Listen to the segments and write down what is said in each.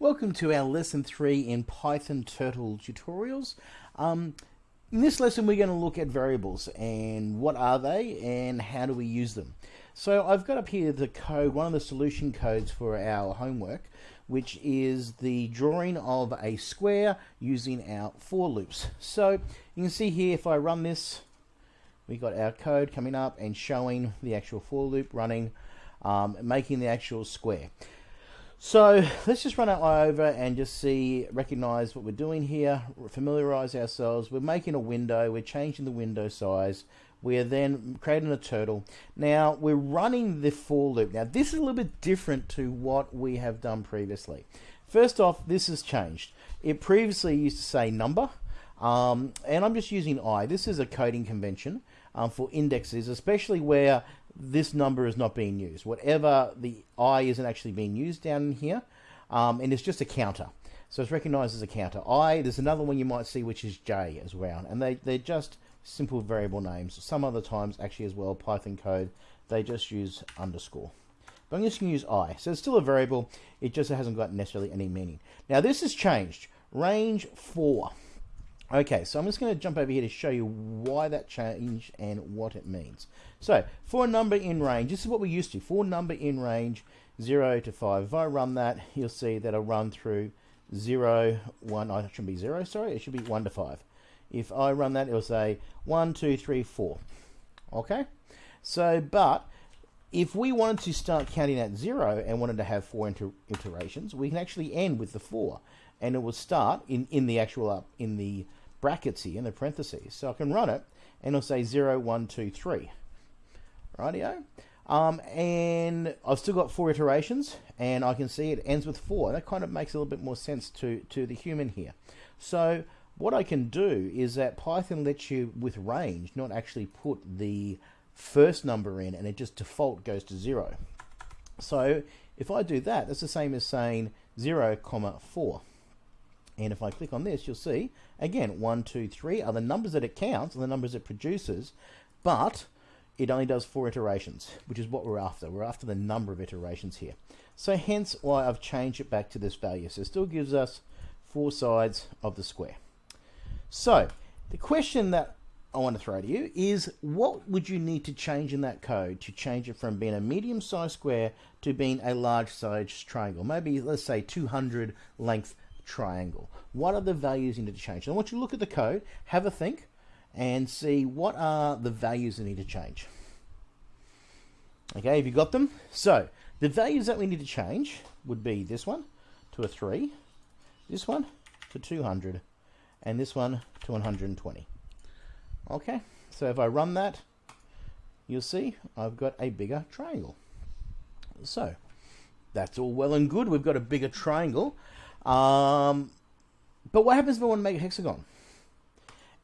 Welcome to our lesson 3 in Python Turtle tutorials. Um, in this lesson we're going to look at variables and what are they and how do we use them. So I've got up here the code, one of the solution codes for our homework which is the drawing of a square using our for loops. So you can see here if I run this we got our code coming up and showing the actual for loop running um, making the actual square. So let's just run it over and just see, recognize what we're doing here, familiarize ourselves. We're making a window, we're changing the window size. We're then creating a turtle. Now we're running the for loop. Now this is a little bit different to what we have done previously. First off, this has changed. It previously used to say number, um, and I'm just using i. This is a coding convention um, for indexes, especially where this number is not being used. Whatever the I isn't actually being used down here, um, and it's just a counter. So it's recognized as a counter. I, there's another one you might see which is J as well, and they, they're just simple variable names. Some other times actually as well, Python code, they just use underscore. But I'm just going to use I. So it's still a variable, it just hasn't got necessarily any meaning. Now this has changed. Range 4. Okay, so I'm just going to jump over here to show you why that changed and what it means. So, for a number in range, this is what we used to. For number in range 0 to 5, if I run that, you'll see that I'll run through 0, 1, oh, it shouldn't be 0, sorry, it should be 1 to 5. If I run that, it'll say 1, 2, 3, 4. Okay? So, but if we wanted to start counting at 0 and wanted to have 4 inter iterations, we can actually end with the 4. And it will start in, in the actual, up in the brackets here, in the parentheses. So I can run it, and it'll say 0, 1, 2, 3. Rightio. Um, and I've still got four iterations, and I can see it ends with four. That kind of makes a little bit more sense to, to the human here. So what I can do is that Python lets you, with range, not actually put the first number in, and it just default goes to zero. So if I do that, that's the same as saying 0, comma 4. And if I click on this, you'll see, again, 1, 2, 3 are the numbers that it counts and the numbers it produces, but it only does four iterations, which is what we're after. We're after the number of iterations here. So hence why I've changed it back to this value. So it still gives us four sides of the square. So the question that I want to throw to you is what would you need to change in that code to change it from being a medium sized square to being a large sized triangle? Maybe let's say 200 length triangle. What are the values you need to change? I want you to look at the code, have a think, and see what are the values that need to change. Okay, have you got them? So, the values that we need to change would be this one to a 3, this one to 200, and this one to 120. Okay, so if I run that, you'll see I've got a bigger triangle. So, that's all well and good. We've got a bigger triangle. Um, but what happens if I want to make a hexagon?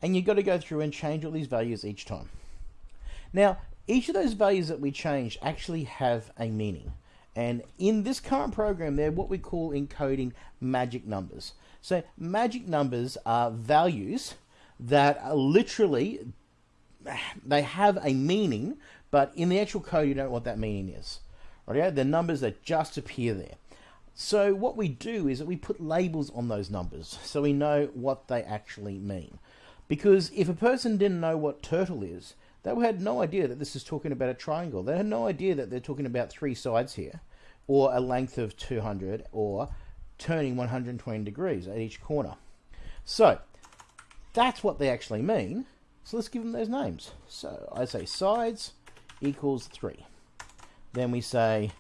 And you've got to go through and change all these values each time. Now, each of those values that we change actually have a meaning. And in this current program, they're what we call encoding magic numbers. So magic numbers are values that are literally, they have a meaning, but in the actual code, you don't know what that meaning is. Right? They're numbers that just appear there. So what we do is that we put labels on those numbers so we know what they actually mean. Because if a person didn't know what turtle is, they had no idea that this is talking about a triangle. They had no idea that they're talking about three sides here, or a length of 200, or turning 120 degrees at each corner. So that's what they actually mean. So let's give them those names. So I say sides equals 3. Then we say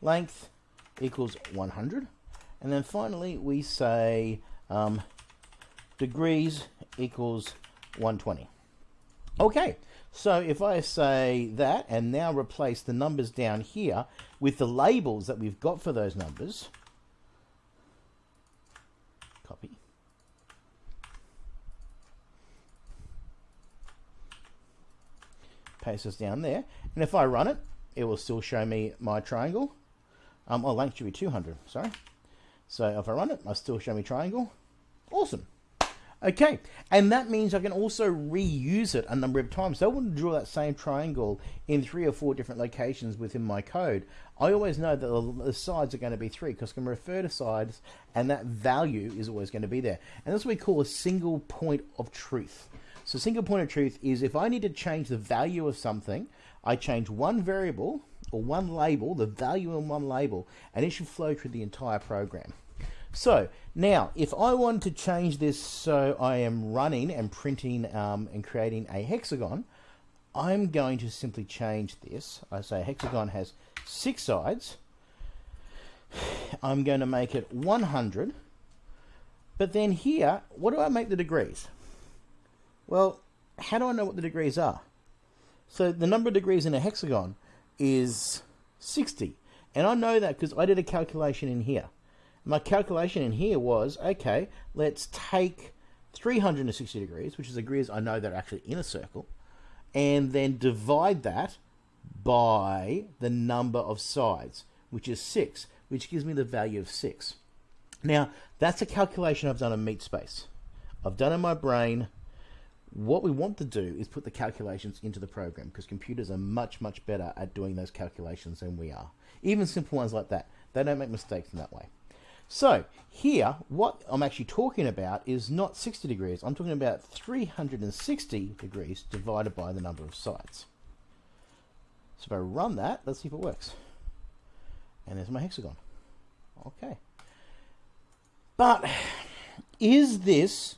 length equals 100. And then finally, we say um, degrees equals 120. Okay, so if I say that and now replace the numbers down here with the labels that we've got for those numbers, copy. Paste this down there. And if I run it, it will still show me my triangle. Um, oh, length should be 200, sorry. So if I run it, I still show me triangle. Awesome. Okay, and that means I can also reuse it a number of times. So I want to draw that same triangle in three or four different locations within my code. I always know that the sides are going to be three because I can refer to sides and that value is always going to be there. And that's what we call a single point of truth. So single point of truth is if I need to change the value of something, I change one variable or one label, the value in one label, and it should flow through the entire program. So now, if I want to change this so I am running and printing um, and creating a hexagon, I'm going to simply change this. I say hexagon has six sides. I'm going to make it 100. But then here, what do I make the degrees? Well, how do I know what the degrees are? So the number of degrees in a hexagon is 60. And I know that because I did a calculation in here my calculation in here was, okay, let's take 360 degrees, which is degrees I know that are actually in a circle, and then divide that by the number of sides, which is 6, which gives me the value of 6. Now, that's a calculation I've done in MeatSpace. I've done in my brain. What we want to do is put the calculations into the program because computers are much, much better at doing those calculations than we are. Even simple ones like that. They don't make mistakes in that way. So here, what I'm actually talking about is not 60 degrees. I'm talking about 360 degrees divided by the number of sides. So if I run that, let's see if it works. And there's my hexagon. Okay. But is this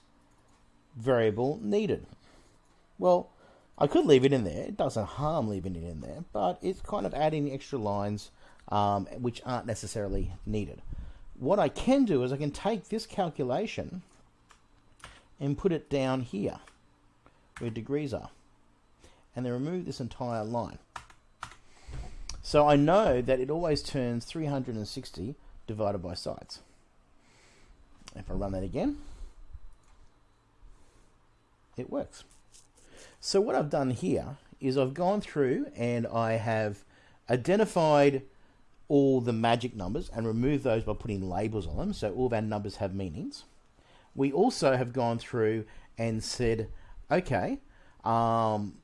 variable needed? Well, I could leave it in there. It doesn't harm leaving it in there, but it's kind of adding extra lines um, which aren't necessarily needed what I can do is I can take this calculation and put it down here where degrees are and then remove this entire line. So I know that it always turns 360 divided by sides. If I run that again, it works. So what I've done here is I've gone through and I have identified all the magic numbers and remove those by putting labels on them. So all of our numbers have meanings. We also have gone through and said, okay, um,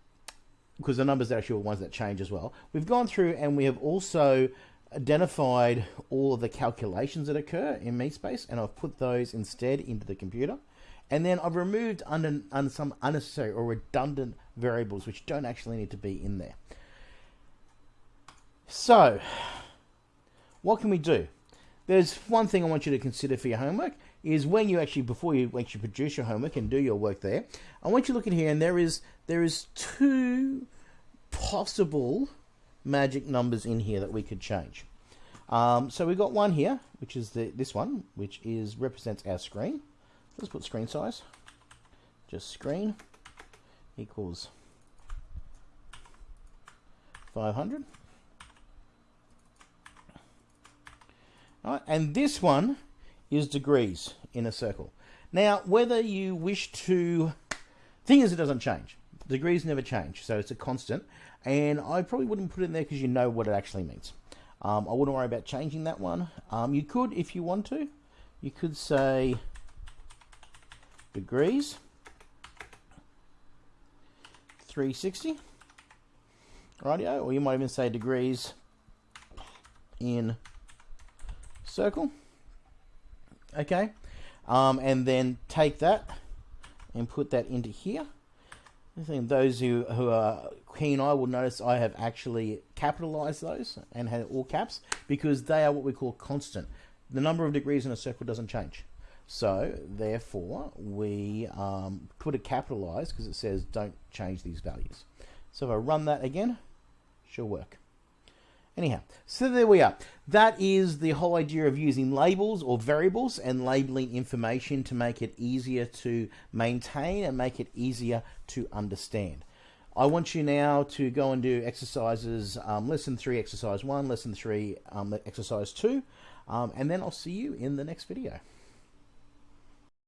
because the numbers are actually ones that change as well. We've gone through and we have also identified all of the calculations that occur in MeatSpace and I've put those instead into the computer. And then I've removed under, under some unnecessary or redundant variables which don't actually need to be in there. So, what can we do? There's one thing I want you to consider for your homework is when you actually before you actually produce your homework and do your work there, I want you to look at here and there is there is two possible magic numbers in here that we could change. Um, so we've got one here, which is the this one, which is represents our screen. Let's put screen size. Just screen equals 500. Right? And this one is degrees in a circle. Now, whether you wish to... thing is, it doesn't change. Degrees never change, so it's a constant. And I probably wouldn't put it in there because you know what it actually means. Um, I wouldn't worry about changing that one. Um, you could, if you want to, you could say degrees 360 rightio or you might even say degrees in circle. Okay, um, and then take that and put that into here. I think those who, who are keen eye will notice I have actually capitalized those and had all caps because they are what we call constant. The number of degrees in a circle doesn't change. So therefore we um, put a capitalized because it says don't change these values. So if I run that again, should work. Anyhow, so there we are. That is the whole idea of using labels or variables and labeling information to make it easier to maintain and make it easier to understand. I want you now to go and do exercises, um, lesson 3, exercise 1, lesson 3, um, exercise 2, um, and then I'll see you in the next video.